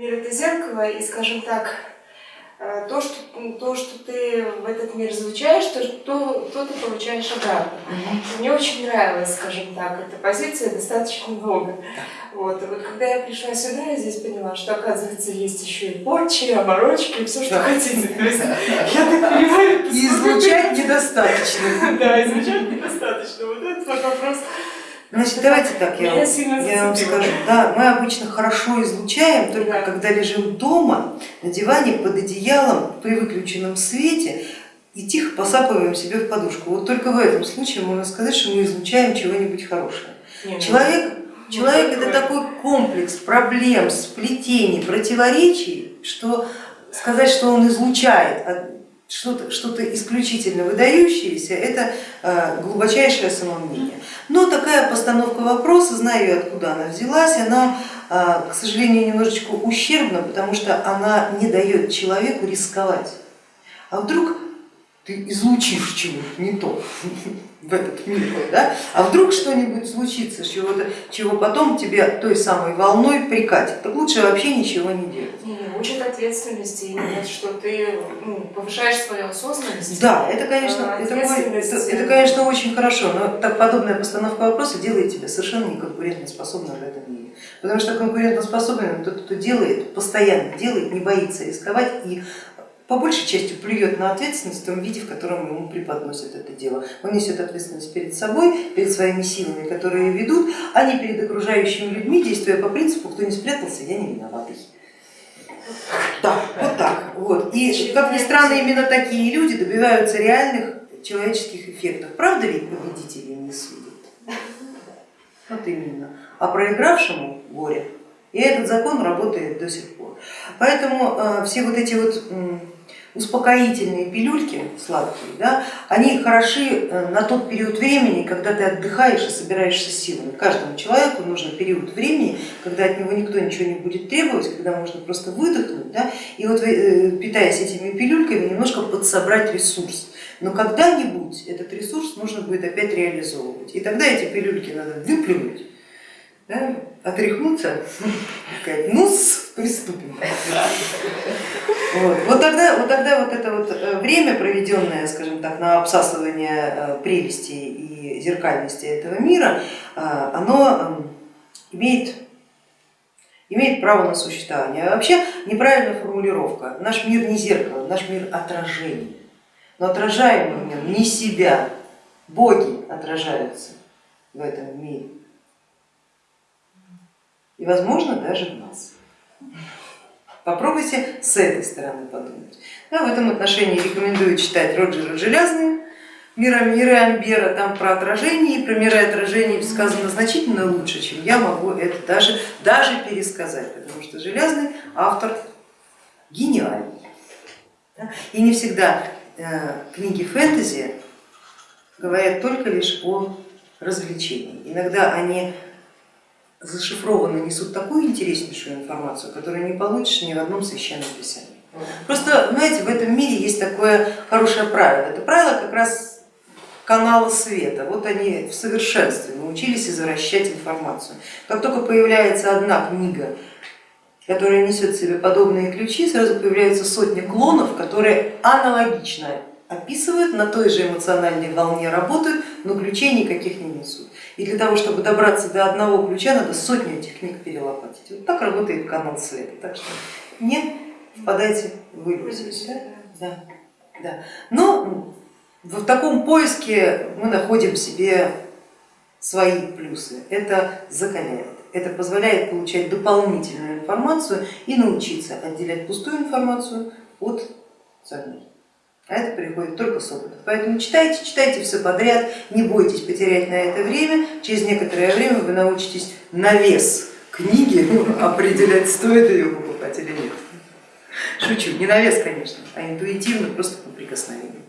Мир это зеркало, и, скажем так, э, то, что, то, что ты в этот мир излучаешь, то, то, то ты получаешь обратно. Мгм. Мне очень нравилась, скажем так, эта позиция достаточно долго. Вот. И вот когда я пришла сюда, я здесь поняла, что, оказывается, есть еще и порчи, оборочки, и все, что Да. хотите. То есть, я так понимаю, И излучать недостаточно. Да, излучать недостаточно. Вот этот вопрос. Значит, давайте так, я, я вам скажу. Да, мы обычно хорошо излучаем, только Да. когда лежим дома, на диване, под одеялом, при выключенном свете и тихо посапываем себе в подушку. Вот только в этом случае можно сказать, что мы излучаем чего-нибудь хорошее. Не, ну, Человек, ну, человек это такой комплекс проблем, сплетений, противоречий, что сказать, что он излучает что-то что исключительно выдающееся, это э, глубочайшее самомнение. Но такая постановка вопроса, знаю я, откуда она взялась, она, э, к сожалению, немножечко ущербна, потому что она не дает человеку рисковать. А вдруг ты излучишь чего-то не то в этот мир, да? а вдруг что-нибудь случится, чего, чего потом тебе той самой волной прикатит, так лучше вообще ничего не делать. Не, учат ответственности, именно, что ты ну, повышаешь свою осознанность. Да, это конечно, А, это, это- это, конечно очень хорошо, но так подобная постановка вопроса делает тебя совершенно неконкурентоспособным в этом мире. Потому что конкурентоспособным тот, кто делает, постоянно делает, не боится рисковать и по большей части плюет на ответственность в том виде, в котором ему преподносят это дело. Он несет ответственность перед собой, перед своими силами, которые ведут, а не перед окружающими людьми, действуя по принципу, кто не спрятался, я не виноватый. Да, вот так. Вот. И как ни странно, именно такие люди добиваются реальных человеческих эффектов. Правда ведь победители не судят? Вот именно. А проигравшему горе. И этот закон работает до сих пор. Поэтому э, все вот эти вот успокоительные пилюльки сладкие, да, они хороши э, на тот период времени, когда ты отдыхаешь и собираешься силами. Каждому человеку нужен период времени, когда от него никто ничего не будет требовать, когда можно просто выдохнуть, да, и вот э, питаясь этими пилюльками, немножко подсобрать ресурс. Но когда-нибудь этот ресурс нужно будет опять реализовывать. И тогда эти пилюльки надо выплюнуть, да, отряхнуться, сказать, ну приступим. Вот. Вот, тогда, вот тогда вот это вот э, время, проведенное, скажем так, на обсасывание э, прелести и зеркальности этого мира, э, оно э, имеет, имеет право на существование. А вообще неправильная формулировка. Наш мир не зеркало, наш мир отражение. Но отражаем мы в нем не себя, боги отражаются в этом мире. И возможно даже в нас. Попробуйте с этой стороны подумать. Да, в этом отношении рекомендую читать Роджера Железный, Мира, миры Амбера, там про отражение и про миры отражений сказано значительно лучше, чем я могу это даже, даже пересказать, потому что Железный автор гениальный. Да, И не всегда э, книги фэнтези говорят только лишь о развлечении. Иногда они зашифрованно несут такую интереснейшую информацию, которую не получишь ни в одном священном писании. Просто, знаете, в этом мире есть такое хорошее правило. Это правило как раз канала света. Вот они в совершенстве научились извращать информацию. Как только появляется одна книга, которая несет в себе подобные ключи, сразу появляются сотни клонов, которые аналогично описывают, на той же эмоциональной волне работают, но ключей никаких не несут. И для того, чтобы добраться до одного ключа, надо сотню этих книг перелопатить. Вот так работает канал света. Так что не впадайте в иллюзию. Да? Да, да. Но в таком поиске мы находим в себе свои плюсы. Это закаляет, это позволяет получать дополнительную информацию и научиться отделять пустую информацию от ценной. А это приходит только с опыта. Поэтому читайте, читайте все подряд, не бойтесь потерять на это время. Через некоторое время вы научитесь на вес книги определять, стоит ее покупать или нет. Шучу, не на вес, конечно, а интуитивно, просто по прикосновению.